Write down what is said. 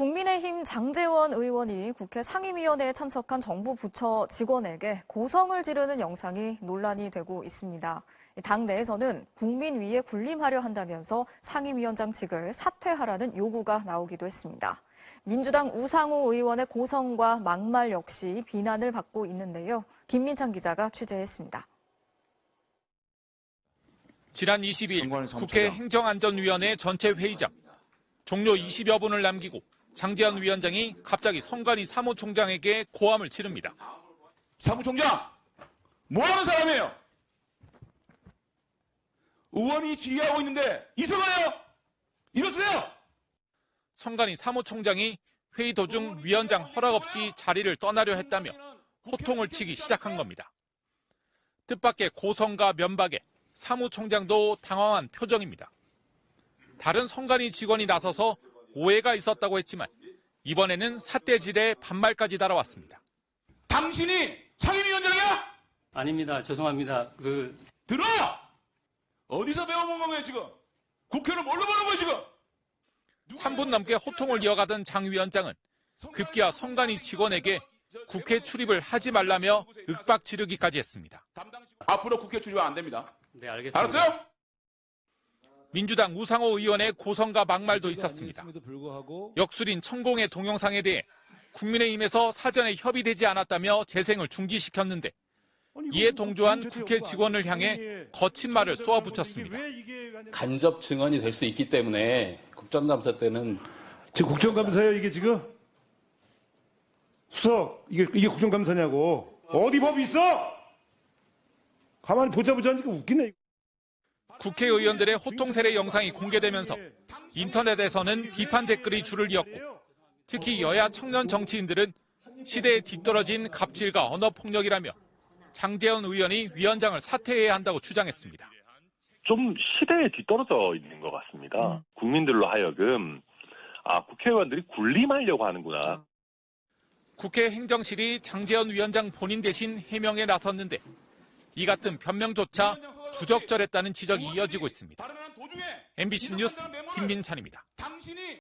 국민의힘 장재원 의원이 국회 상임위원회에 참석한 정부 부처 직원에게 고성을 지르는 영상이 논란이 되고 있습니다. 당 내에서는 국민 위에 군림하려 한다면서 상임위원장 직을 사퇴하라는 요구가 나오기도 했습니다. 민주당 우상호 의원의 고성과 막말 역시 비난을 받고 있는데요. 김민창 기자가 취재했습니다. 지난 20일 선관위 국회. 행정안전위원회 전체 회의장 종료 20여 분을 남기고 장재현 위원장이 갑자기 선관위 사무총장에게 고함을 치릅니다. 사무총장, 뭐 하는 사람이에요? 의원이 지휘하고 있는데 이성하요 이러세요? 선관위 사무총장이 회의 도중 위원장 허락 없이 자리를 떠나려 했다며 호통을 치기 시작한 겁니다. 뜻밖의 고성과 면박에 사무총장도 당황한 표정입니다. 다른 선관위 직원이 나서서 오해가 있었다고 했지만 이번에는 삿대질에 반말까지 달아왔습니다. 당신이 상임위원장이야? 아닙니다. 죄송합니다. 그 들어! 어디서 배워본 거예요 지금? 국회를 뭘로 보는 거예요 지금? 3분 넘게 호통을 이어가던 장 위원장은 급기야 선관위 직원에게 국회 출입을 하지 말라며 윽박 지르기까지 했습니다. 앞으로 국회 출입 안 됩니다. 네, 알겠습니다. 알았어요? 민주당 우상호 의원의 고성과 막말도 있었습니다. 역술인 천공의 동영상에 대해 국민의힘에서 사전에 협의되지 않았다며 재생을 중지시켰는데 이에 동조한 국회 직원을 향해 거친 말을 쏘아붙였습니다. 간접 증언이 될 수 있기 때문에 국정감사 때는 지금 국정감사예요 이게 지금? 수석 이게 이게 국정감사냐고 어디 법이 있어? 가만히 보자 보자 하니까 웃기네. 국회의원들의 호통 세례 영상이 공개되면서 인터넷에서는 비판 댓글이 줄을 이었고 특히 여야 청년 정치인들은 시대에 뒤떨어진 갑질과 언어 폭력이라며 장재현 의원이 위원장을 사퇴해야 한다고 주장했습니다. 좀 시대에 뒤떨어져 있는 것 같습니다. 국민들로 하여금 아 국회의원들이 군림하려고 하는구나. 국회 행정실이 장재현 위원장 본인 대신 해명에 나섰는데 이 같은 변명조차 부적절했다는 지적이 이어지고 있습니다. MBC 뉴스 김민찬입니다.